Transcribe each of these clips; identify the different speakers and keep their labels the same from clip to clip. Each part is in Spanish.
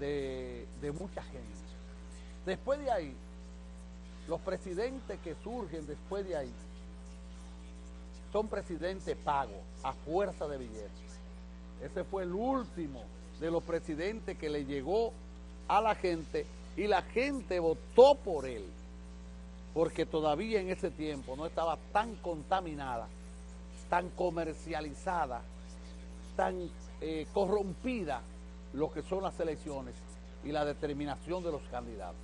Speaker 1: de, de mucha gente. Después de ahí, los presidentes que surgen después de ahí son presidentes pagos, a fuerza de billetes. Ese fue el último de los presidentes que le llegó a la gente y la gente votó por él, porque todavía en ese tiempo no estaba tan contaminada, tan comercializada, tan eh, corrompida lo que son las elecciones y la determinación de los candidatos.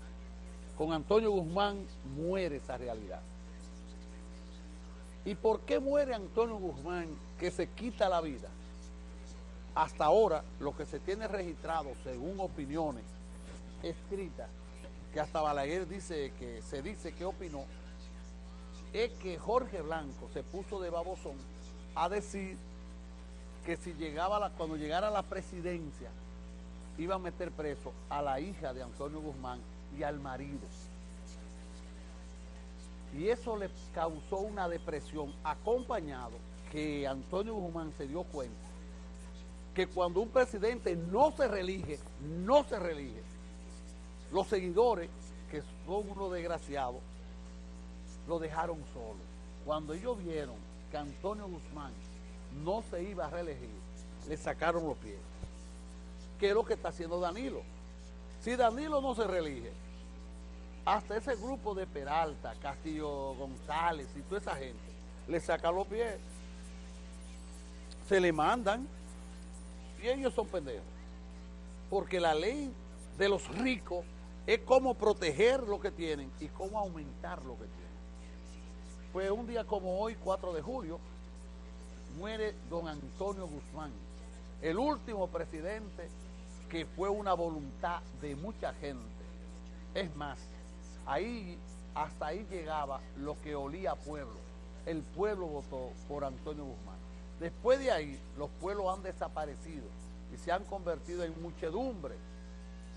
Speaker 1: Con Antonio Guzmán muere esa realidad. ¿Y por qué muere Antonio Guzmán que se quita la vida? Hasta ahora, lo que se tiene registrado, según opiniones escritas, que hasta Balaguer dice que se dice que opinó, es que Jorge Blanco se puso de babosón a decir que si llegaba cuando llegara la presidencia iba a meter preso a la hija de Antonio Guzmán y al marido. Y eso le causó una depresión acompañado que Antonio Guzmán se dio cuenta que cuando un presidente no se reelige, no se reelige, los seguidores, que son unos desgraciados, lo dejaron solo. Cuando ellos vieron que Antonio Guzmán no se iba a reelegir, le sacaron los pies. ¿Qué es lo que está haciendo Danilo? Si Danilo no se reelige, hasta ese grupo de Peralta, Castillo González y toda esa gente, le saca los pies. Se le mandan y ellos son pendejos. Porque la ley de los ricos es cómo proteger lo que tienen y cómo aumentar lo que tienen. Pues un día como hoy, 4 de julio, muere don Antonio Guzmán, el último presidente que fue una voluntad de mucha gente. Es más, ahí hasta ahí llegaba lo que olía pueblo. El pueblo votó por Antonio Guzmán. Después de ahí, los pueblos han desaparecido y se han convertido en muchedumbre,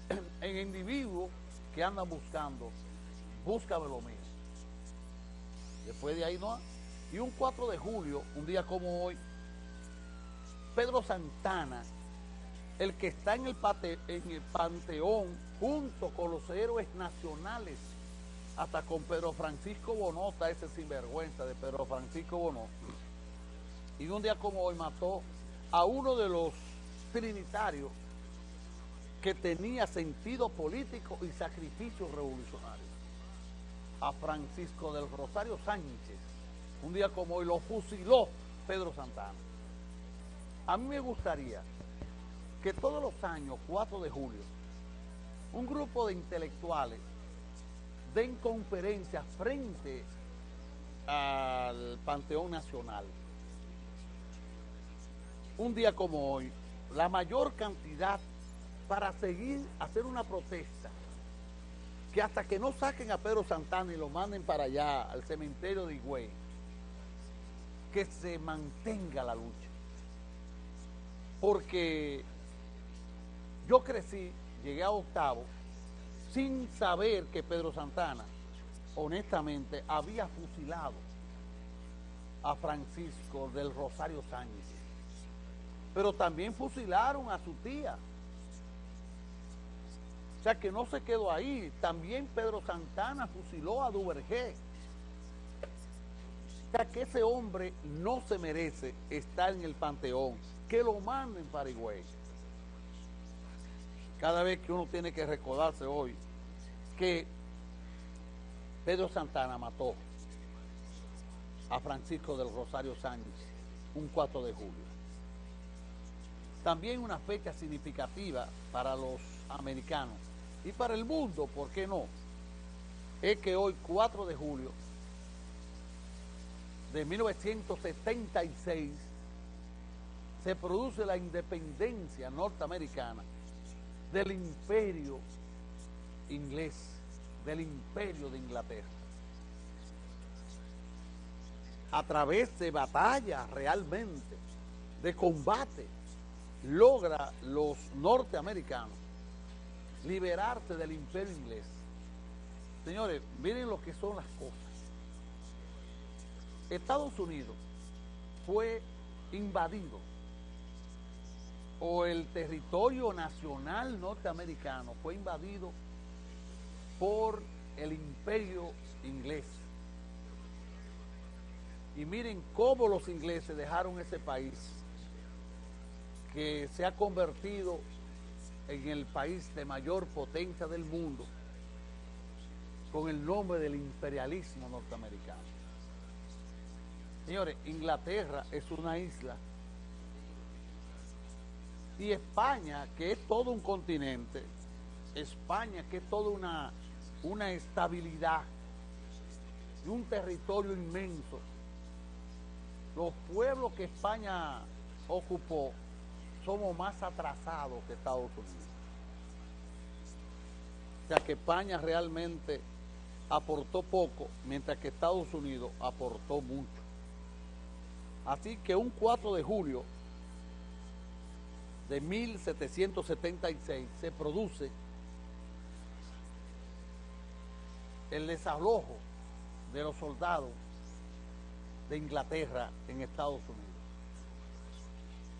Speaker 1: en individuos que andan buscando, búscame lo mío. Después de ahí no Y un 4 de julio, un día como hoy, Pedro Santana, el que está en el, panteón junto con los héroes nacionales, hasta con Pedro Francisco Bonó, está ese sinvergüenza de Pedro Francisco Bonó. Y un día como hoy mató a uno de los trinitarios que tenía sentido político y sacrificio revolucionario. A Francisco del Rosario Sánchez, un día como hoy lo fusiló Pedro Santana. A mí me gustaría que todos los años, 4 de julio, un grupo de intelectuales den conferencias frente al Panteón Nacional. Un día como hoy, la mayor cantidad para seguir, hacer una protesta, que hasta que no saquen a Pedro Santana y lo manden para allá, al cementerio de Higüey, que se mantenga la lucha. Porque yo crecí, llegué a octavo, sin saber que Pedro Santana, honestamente, había fusilado a Francisco del Rosario Sánchez. Pero también fusilaron a su tía. O sea que no se quedó ahí. También Pedro Santana fusiló a Duvergé. O sea que ese hombre no se merece estar en el panteón. Que lo manden para Higüey cada vez que uno tiene que recordarse hoy que Pedro Santana mató a Francisco del Rosario Sánchez un 4 de julio. También una fecha significativa para los americanos y para el mundo, ¿por qué no? Es que hoy, 4 de julio de 1976, se produce la independencia norteamericana del imperio inglés, del imperio de Inglaterra. A través de batalla realmente, de combate, logra los norteamericanos liberarse del imperio inglés. Señores, miren lo que son las cosas. Estados Unidos fue invadido o el territorio nacional norteamericano fue invadido por el imperio inglés. Y miren cómo los ingleses dejaron ese país que se ha convertido en el país de mayor potencia del mundo con el nombre del imperialismo norteamericano. Señores, Inglaterra es una isla y España, que es todo un continente, España, que es toda una, una estabilidad y un territorio inmenso, los pueblos que España ocupó somos más atrasados que Estados Unidos. O sea que España realmente aportó poco, mientras que Estados Unidos aportó mucho. Así que un 4 de julio de 1776 se produce el desalojo de los soldados de Inglaterra en Estados Unidos.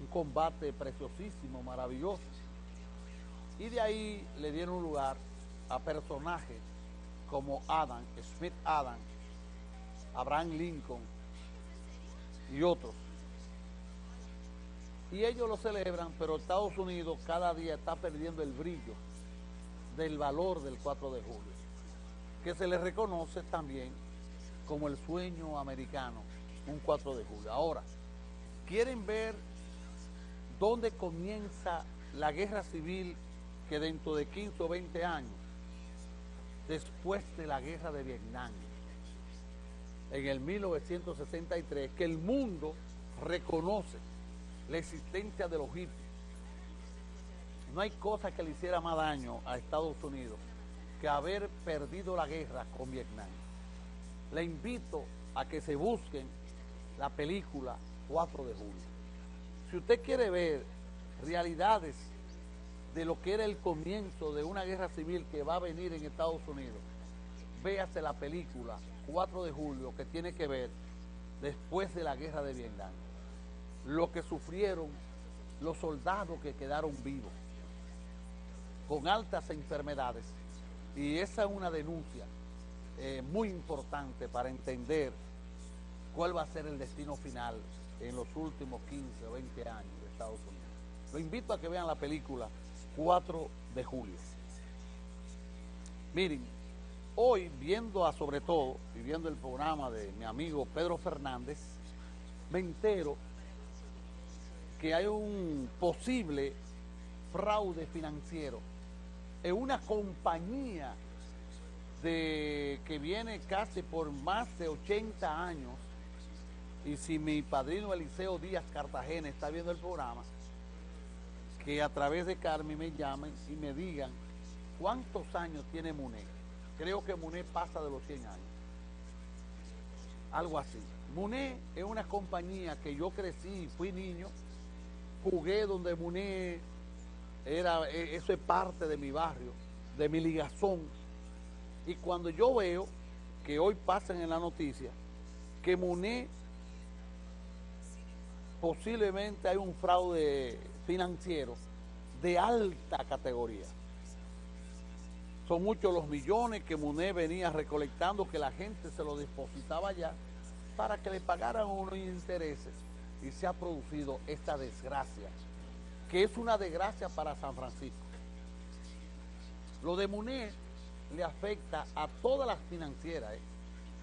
Speaker 1: Un combate preciosísimo, maravilloso. Y de ahí le dieron lugar a personajes como Adam, Smith Adam, Abraham Lincoln y otros. Y ellos lo celebran, pero Estados Unidos cada día está perdiendo el brillo del valor del 4 de julio, que se le reconoce también como el sueño americano, un 4 de julio. Ahora, ¿quieren ver dónde comienza la guerra civil que dentro de 15 o 20 años después de la guerra de Vietnam, en el 1963, que el mundo reconoce la existencia de los hippies. No hay cosa que le hiciera más daño a Estados Unidos que haber perdido la guerra con Vietnam. Le invito a que se busquen la película 4 de julio. Si usted quiere ver realidades de lo que era el comienzo de una guerra civil que va a venir en Estados Unidos, véase la película 4 de julio que tiene que ver después de la guerra de Vietnam. Lo que sufrieron los soldados que quedaron vivos, con altas enfermedades. Y esa es una denuncia eh, muy importante para entender cuál va a ser el destino final en los últimos 15 o 20 años de Estados Unidos. Lo invito a que vean la película 4 de julio. Miren, hoy viendo a sobre todo, y viendo el programa de mi amigo Pedro Fernández, me entero que hay un posible fraude financiero en una compañía que viene casi por más de 80 años, y si mi padrino Eliseo Díaz Cartagena está viendo el programa, que a través de Carmen me llamen y me digan cuántos años tiene Muné. Creo que Muné pasa de los 100 años. Algo así. Muné es una compañía que yo crecí, fui niño, jugué donde Muné era, e, eso es parte de mi barrio, de mi ligazón. Y cuando yo veo que hoy pasan en la noticia que Muné posiblemente hay un fraude financiero de alta categoría. Son muchos los millones que Muné venía recolectando que la gente se lo depositaba ya para que le pagaran unos intereses y se ha producido esta desgracia, que es una desgracia para San Francisco. Lo de Muné le afecta a todas las financieras, ¿eh?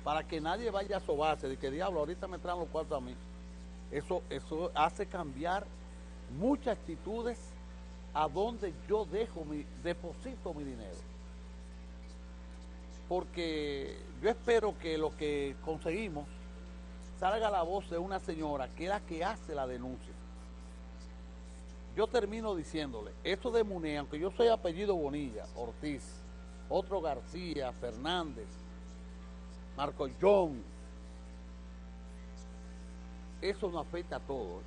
Speaker 1: para que nadie vaya a sobarse de que diablo, ahorita me traen los cuartos a mí. Eso, eso hace cambiar muchas actitudes a donde yo dejo mi, deposito mi dinero. Porque yo espero que lo que conseguimos salga la voz de una señora que es la que hace la denuncia. Yo termino diciéndole, esto de Muné, aunque yo soy apellido Bonilla, Ortiz, otro García, Fernández, Marco John, eso no afecta a todos.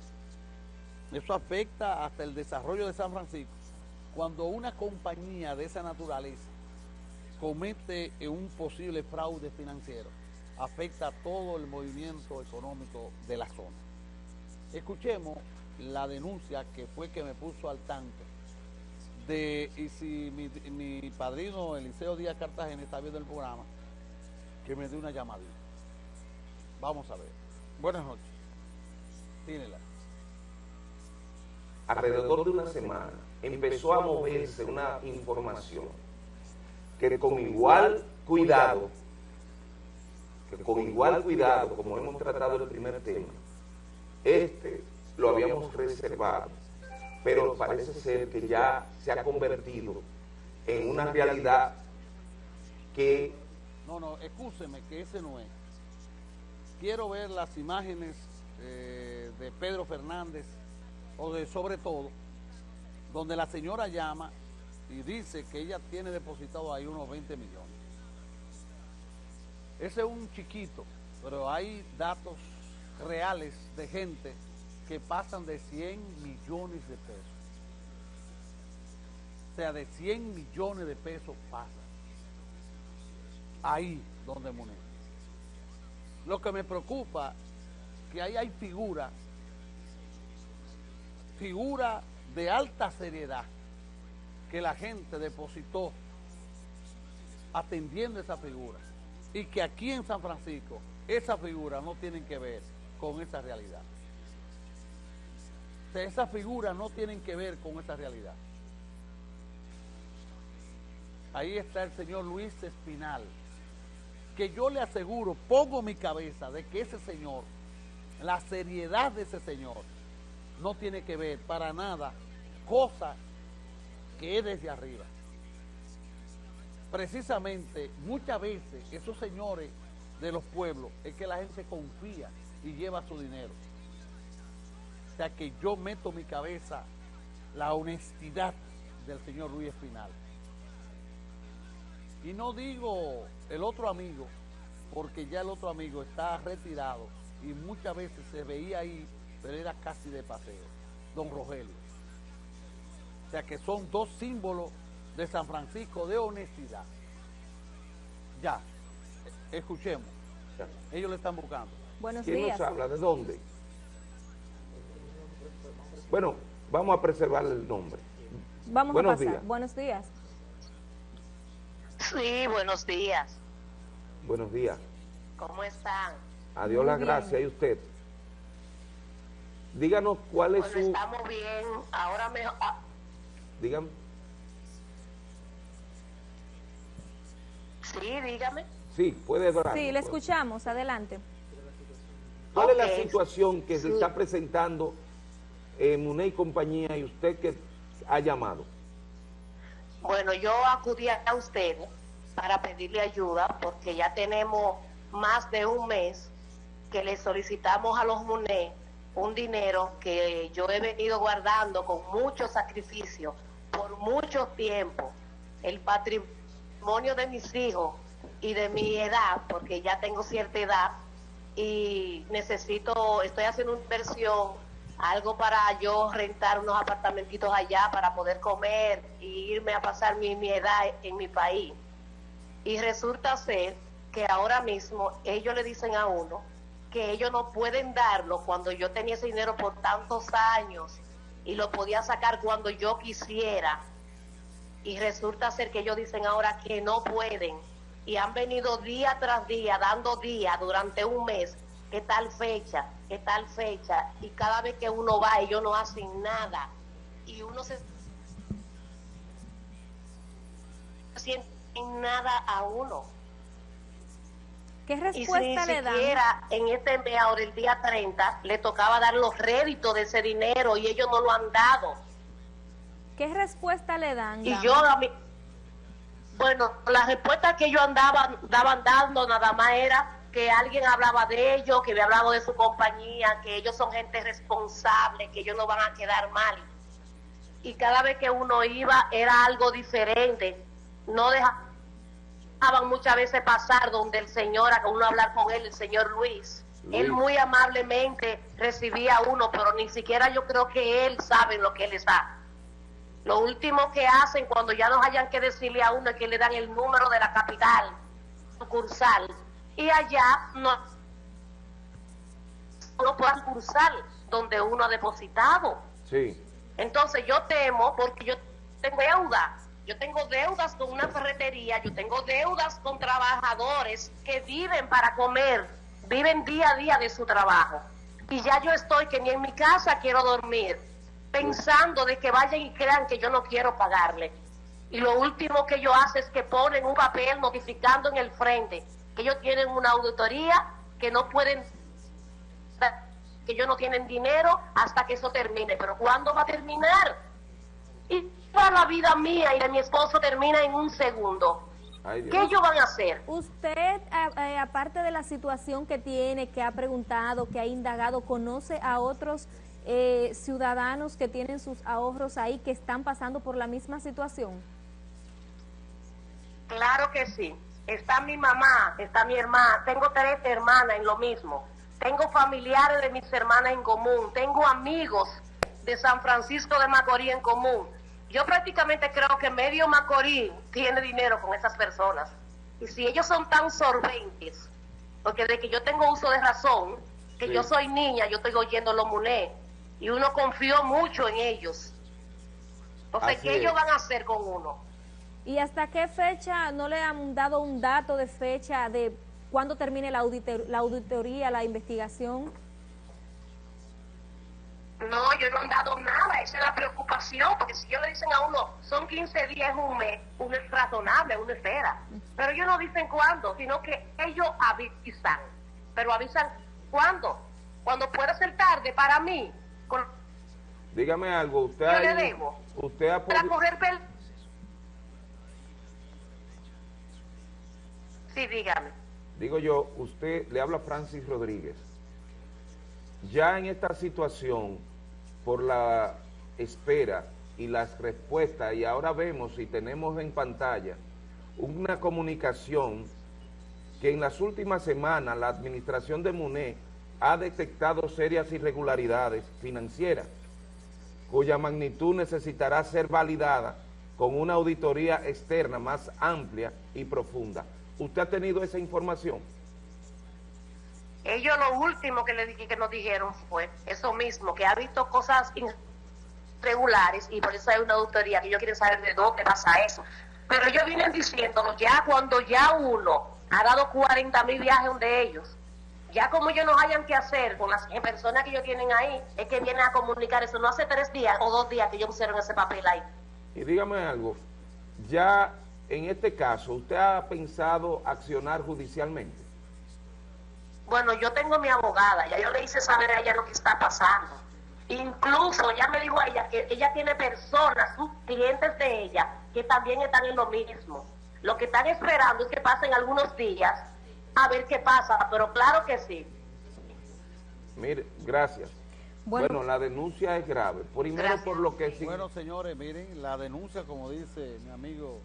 Speaker 1: Eso afecta hasta el desarrollo de San Francisco. Cuando una compañía de esa naturaleza comete un posible fraude financiero, afecta a todo el movimiento económico de la zona. Escuchemos la denuncia que fue que me puso al tanto de, y si mi, mi padrino Eliseo Díaz Cartagena está viendo el programa, que me dé una llamadita. Vamos a ver. Buenas noches. Tínela.
Speaker 2: Alrededor de una semana empezó a moverse una información que con igual cuidado, con igual cuidado, como hemos tratado el primer tema, este lo habíamos reservado, pero parece ser que ya se ha convertido en una realidad que...
Speaker 1: No, no, escúcheme que ese no es. Quiero ver las imágenes eh, de Pedro Fernández, o de sobre todo, donde la señora llama y dice que ella tiene depositado ahí unos 20 millones. Ese es un chiquito, pero hay datos reales de gente que pasan de 100 millones de pesos. O sea, de 100 millones de pesos pasan. Ahí donde moneda. Lo que me preocupa que ahí hay figuras, figuras de alta seriedad que la gente depositó atendiendo esa figura y que aquí en San Francisco esa figura no tienen que ver con esa realidad. O sea, esas figuras no tienen que ver con esa realidad. Ahí está el señor Luis Espinal, que yo le aseguro, pongo mi cabeza de que ese señor, la seriedad de ese señor, no tiene que ver para nada cosa que es desde arriba. Precisamente, muchas veces, esos señores de los pueblos, es que la gente confía y lleva su dinero. O sea que yo meto mi cabeza la honestidad del señor Luis Espinal. Y no digo el otro amigo, porque ya el otro amigo está retirado y muchas veces se veía ahí, pero era casi de paseo, don Rogelio. O sea que son dos símbolos de San Francisco de honestidad. Ya, escuchemos. Ellos le están buscando.
Speaker 2: Buenos ¿Quién nos habla? ¿De dónde? Bueno, vamos a preservar el nombre.
Speaker 3: Vamos buenos a pasar. Días. Buenos días.
Speaker 4: Sí, buenos días.
Speaker 2: Buenos días.
Speaker 4: ¿Cómo están?
Speaker 2: Adiós las gracias. ¿Y usted? Díganos cuál es
Speaker 4: bueno, su... estamos bien. Ahora me... Ah,
Speaker 2: Dígame.
Speaker 4: Sí, dígame.
Speaker 2: Sí, puede hablar.
Speaker 3: Sí, le escuchamos, adelante.
Speaker 2: ¿Cuál es la situación que se está presentando en Muné y compañía y usted que ha llamado?
Speaker 4: Bueno, yo acudí a usted para pedirle ayuda porque ya tenemos más de un mes que le solicitamos a los MUNE un dinero que yo he venido guardando con mucho sacrificio por mucho tiempo el patrimonio de mis hijos y de mi edad, porque ya tengo cierta edad y necesito, estoy haciendo una inversión, algo para yo rentar unos apartamentitos allá para poder comer y irme a pasar mi, mi edad en mi país. Y resulta ser que ahora mismo ellos le dicen a uno que ellos no pueden darlo cuando yo tenía ese dinero por tantos años y lo podía sacar cuando yo quisiera. Y resulta ser que ellos dicen ahora que no pueden y han venido día tras día, dando día durante un mes, que tal fecha, que tal fecha, y cada vez que uno va ellos no hacen nada. Y uno se siente nada a uno.
Speaker 3: ¿Qué respuesta le dan?
Speaker 4: siquiera en este mes, ahora el día 30, le tocaba dar los réditos de ese dinero y ellos no lo han dado.
Speaker 3: ¿Qué respuesta le dan?
Speaker 4: Y yo a mí, bueno, la respuesta que ellos andaban, daban dando nada más era que alguien hablaba de ellos, que había hablado de su compañía, que ellos son gente responsable, que ellos no van a quedar mal. Y cada vez que uno iba era algo diferente. No deja muchas veces pasar donde el señor, a uno hablar con él, el señor Luis. Él muy amablemente recibía a uno, pero ni siquiera yo creo que él sabe lo que él está. Lo último que hacen cuando ya nos hayan que decirle a uno es que le dan el número de la capital sucursal y allá no, no puedan cursar donde uno ha depositado.
Speaker 2: Sí.
Speaker 4: Entonces yo temo porque yo tengo deuda. Yo tengo deudas con una ferretería, yo tengo deudas con trabajadores que viven para comer, viven día a día de su trabajo. Y ya yo estoy que ni en mi casa quiero dormir, pensando de que vayan y crean que yo no quiero pagarle. Y lo último que yo hace es que ponen un papel notificando en el frente que ellos tienen una auditoría, que no pueden, que ellos no tienen dinero hasta que eso termine. Pero ¿cuándo va a terminar? Y para la vida mía y de mi esposo termina en un segundo. ¿Qué ellos van a hacer?
Speaker 3: Usted, eh, aparte de la situación que tiene, que ha preguntado, que ha indagado, ¿conoce a otros eh, ciudadanos que tienen sus ahorros ahí que están pasando por la misma situación?
Speaker 4: Claro que sí. Está mi mamá, está mi hermana, tengo tres hermanas en lo mismo. Tengo familiares de mis hermanas en común, tengo amigos de San Francisco de Macorís en común. Yo prácticamente creo que medio Macorís tiene dinero con esas personas. Y si ellos son tan sorbentes, porque de que yo tengo uso de razón, que yo soy niña, yo estoy oyendo los MUNE, y uno confió mucho en ellos. Entonces, ¿qué ellos van a hacer con uno?
Speaker 3: ¿Y hasta qué fecha no le han dado un dato de fecha de cuándo termine la, la auditoría, la investigación?
Speaker 4: No, yo no han dado nada, esa es la preocupación, porque si ellos le dicen a uno, son 15 días, un mes, uno es razonable, uno espera. Pero ellos no dicen cuándo, sino que ellos avisan. Pero avisan cuándo, cuando puede ser tarde para mí.
Speaker 2: Dígame algo, usted,
Speaker 4: yo le debo.
Speaker 2: usted ha
Speaker 4: Para correr Sí, dígame.
Speaker 2: Digo yo, usted le habla a Francis Rodríguez. Ya en esta situación, por la espera y las respuestas, y ahora vemos y tenemos en pantalla una comunicación que en las últimas semanas la administración de MUNE ha detectado serias irregularidades financieras, cuya magnitud necesitará ser validada con una auditoría externa más amplia y profunda. ¿Usted ha tenido esa información?
Speaker 4: Ellos lo último que, le, que nos dijeron fue eso mismo, que ha visto cosas irregulares y por eso hay una auditoría que yo quiero saber de dónde pasa eso. Pero ellos vienen diciéndonos ya cuando ya uno ha dado 40 mil viajes de ellos, ya como ellos no hayan que hacer con las personas que ellos tienen ahí, es que vienen a comunicar eso. No hace tres días o dos días que ellos pusieron ese papel ahí.
Speaker 2: Y dígame algo, ya en este caso, ¿usted ha pensado accionar judicialmente?
Speaker 4: Bueno, yo tengo mi abogada, ya yo le hice saber a ella lo que está pasando. Incluso ya me dijo a ella que ella tiene personas, sus clientes de ella, que también están en lo mismo. Lo que están esperando es que pasen algunos días a ver qué pasa, pero claro que sí.
Speaker 2: Mire, gracias. Bueno, la denuncia es grave. Primero por lo que sí.
Speaker 1: Bueno, señores, miren, la denuncia, como dice mi amigo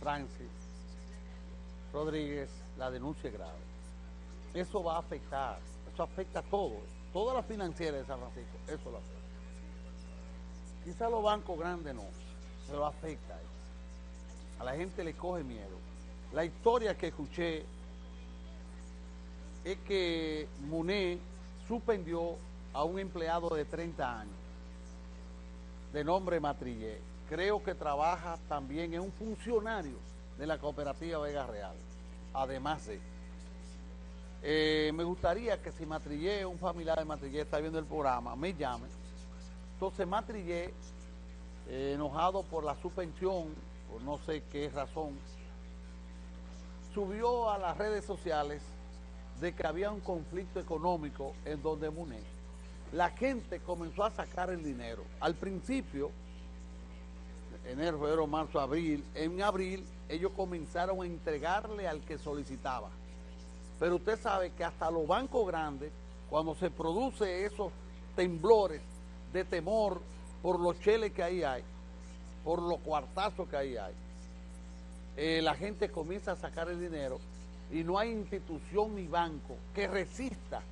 Speaker 1: Francis Rodríguez, la denuncia es grave. Eso va a afectar, eso afecta a todo, toda la financiera de San Francisco, eso lo afecta. Quizá los bancos grandes no, pero afecta. A la gente le coge miedo. La historia que escuché es que Muné suspendió a un empleado de 30 años, de nombre Matrillé creo que trabaja también, es un funcionario de la cooperativa Vega Real, además de... Eh, me gustaría que si Matrillé, un familiar de Matrillé está viendo el programa, me llame. Entonces Matrillé, eh, enojado por la suspensión, por no sé qué razón, subió a las redes sociales de que había un conflicto económico en donde Muné. La gente comenzó a sacar el dinero. Al principio enero, febrero, marzo, abril. En abril ellos comenzaron a entregarle al que solicitaba. Pero usted sabe que hasta los bancos grandes, cuando se produce esos temblores de temor por los cheles que ahí hay, por los cuartazos que ahí hay, eh, la gente comienza a sacar el dinero y no hay institución ni banco que resista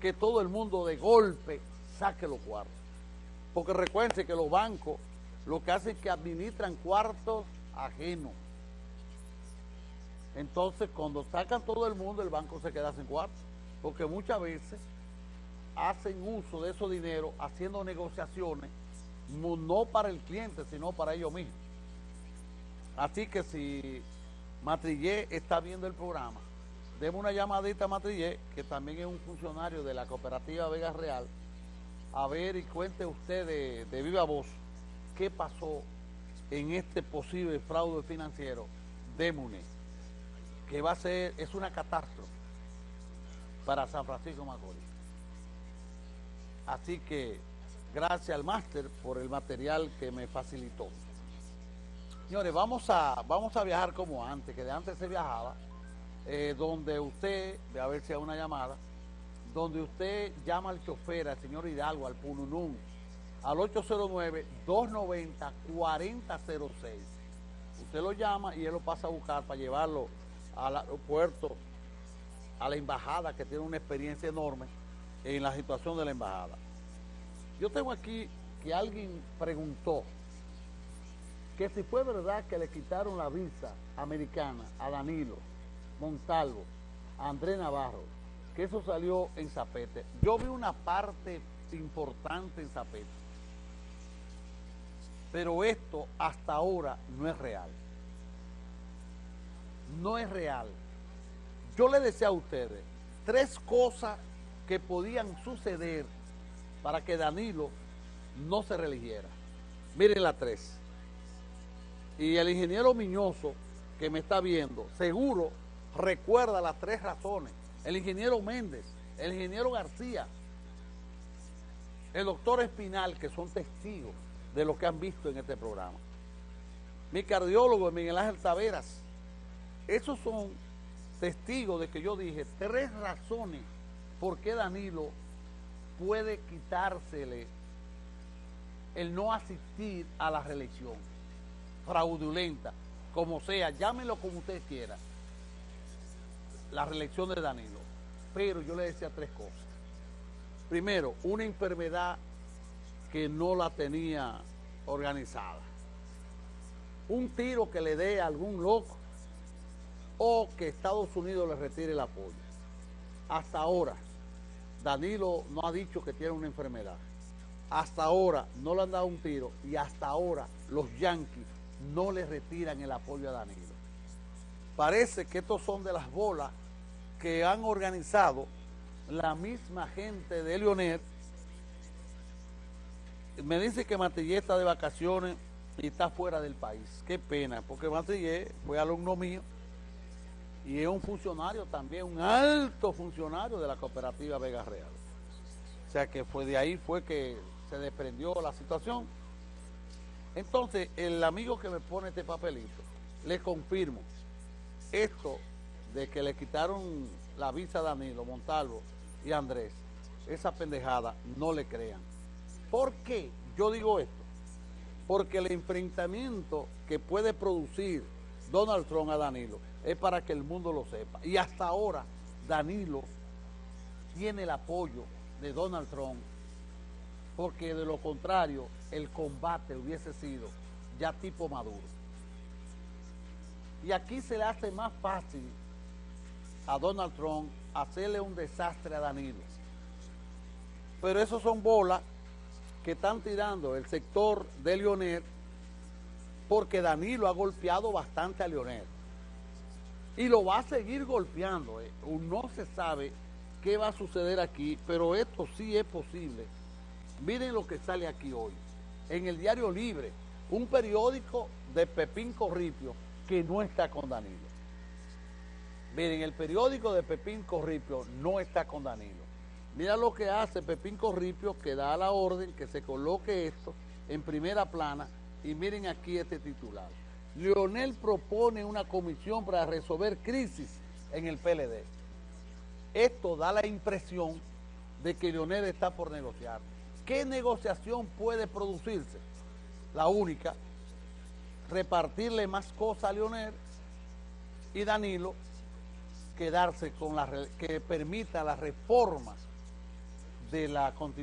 Speaker 1: que todo el mundo de golpe saque los cuartos. Porque recuerden que los bancos lo que hace es que administran cuartos ajenos. Entonces, cuando sacan todo el mundo, el banco se queda sin cuartos. Porque muchas veces hacen uso de esos dineros haciendo negociaciones, no para el cliente, sino para ellos mismos. Así que si Matrillé está viendo el programa, demos una llamadita a Matrillé, que también es un funcionario de la cooperativa Vega Real, a ver y cuente usted de, de viva voz qué pasó en este posible fraude financiero de MUNE, que va a ser, es una catástrofe para San Francisco Macorís. Así que gracias al máster por el material que me facilitó. Señores, vamos a, vamos a viajar como antes, que de antes se viajaba, eh, donde usted, ve a ver si hay una llamada, donde usted llama al chofer, al señor Hidalgo, al Pununún, al 809-290-4006. Usted lo llama y él lo pasa a buscar para llevarlo al aeropuerto, a la embajada, que tiene una experiencia enorme en la situación de la embajada. Yo tengo aquí que alguien preguntó que si fue verdad que le quitaron la visa americana a Danilo, Montalvo, a Andrés Navarro, que eso salió en Zapete. Yo vi una parte importante en Zapete, pero esto hasta ahora no es real. No es real. Yo le decía a ustedes tres cosas que podían suceder para que Danilo no se religiera. Miren las tres. Y el ingeniero Miñoso, que me está viendo, seguro recuerda las tres razones. El ingeniero Méndez, el ingeniero García, el doctor Espinal, que son testigos de lo que han visto en este programa. Mi cardiólogo, Miguel Ángel Taveras, esos son testigos de que yo dije tres razones por qué Danilo puede quitársele el no asistir a la reelección fraudulenta, como sea, llámelo como usted quiera, la reelección de Danilo. Pero yo le decía tres cosas. Primero, una enfermedad que no la tenía organizada. Un tiro que le dé a algún loco o que Estados Unidos le retire el apoyo. Hasta ahora, Danilo no ha dicho que tiene una enfermedad. Hasta ahora no le han dado un tiro y hasta ahora los Yankees no le retiran el apoyo a Danilo. Parece que estos son de las bolas que han organizado la misma gente de Leonel. Me dice que Matillé está de vacaciones y está fuera del país. Qué pena, porque Matillé fue alumno mío y es un funcionario también, un alto funcionario de la cooperativa Vega Real. O sea que fue de ahí fue que se desprendió la situación. Entonces, el amigo que me pone este papelito, le confirmo, esto de que le quitaron la visa a Danilo, Montalvo y Andrés, esa pendejada, no le crean. ¿Por qué yo digo esto? Porque el enfrentamiento que puede producir Donald Trump a Danilo es para que el mundo lo sepa. Y hasta ahora Danilo tiene el apoyo de Donald Trump porque de lo contrario el combate hubiese sido ya tipo maduro. Y aquí se le hace más fácil a Donald Trump hacerle un desastre a Danilo. Pero esos son bolas que están tirando el sector de Leonel porque Danilo ha golpeado bastante a Leonel. Y lo va a seguir golpeando. Eh. No se sabe qué va a suceder aquí, pero esto sí es posible. Miren lo que sale aquí hoy. En el Diario Libre, un periódico de Pepín Corripio que no está con Danilo. Miren, el periódico de Pepín Corripio no está con Danilo. Mira lo que hace Pepín Corripio, que da la orden que se coloque esto en primera plana. Y miren aquí este titular. Leonel propone una comisión para resolver crisis en el PLD. Esto da la impresión de que Leonel está por negociar. ¿Qué negociación puede producirse? La única, repartirle más cosas a Leonel y Danilo quedarse con la que permita las reformas de la constitución.